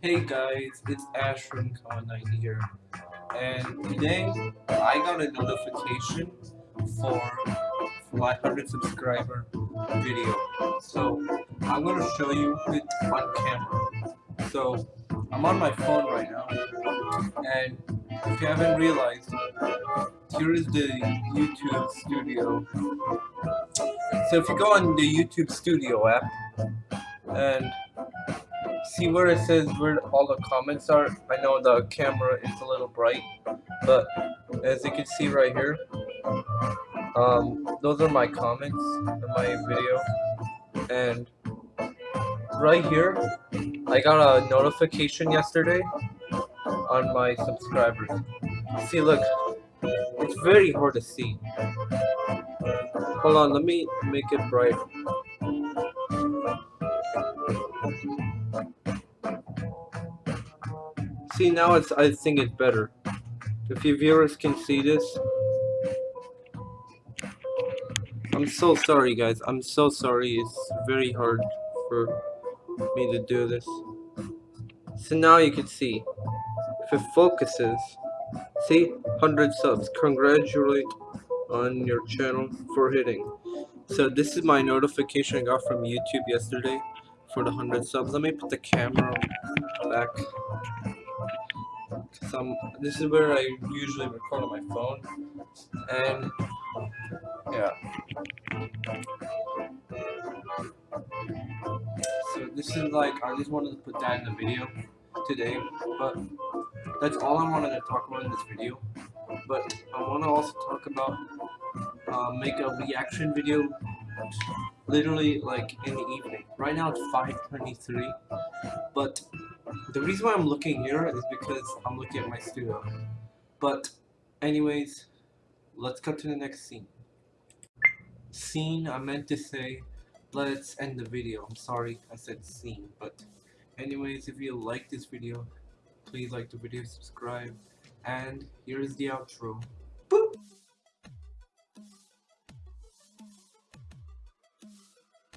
Hey guys, it's Ash from Con90 here, and today I got a notification for for my 100 subscriber video. So I'm gonna show you it on camera. So I'm on my phone right now, and if you haven't realized, here is the YouTube Studio. So if you go on the YouTube Studio app and see where it says where all the comments are. I know the camera is a little bright, but as you can see right here, um, those are my comments in my video. And right here, I got a notification yesterday on my subscribers. See, look, it's very hard to see. Hold on, let me make it bright. See now it's I think it's better. If you viewers can see this. I'm so sorry guys. I'm so sorry. It's very hard for me to do this. So now you can see. If it focuses. See? 100 subs. Congratulate on your channel for hitting. So this is my notification I got from YouTube yesterday for the 100 subs. Let me put the camera back some this is where I usually record on my phone and yeah so this is like I just wanted to put that in the video today but that's all I wanted to talk about in this video but I want to also talk about uh, make a reaction video literally like in the evening right now it's 5:23 but the reason why I'm looking here is because I'm looking at my studio. But anyways, let's cut to the next scene. Scene, I meant to say, let's end the video. I'm sorry I said scene, but anyways, if you like this video, please like the video, subscribe, and here's the outro.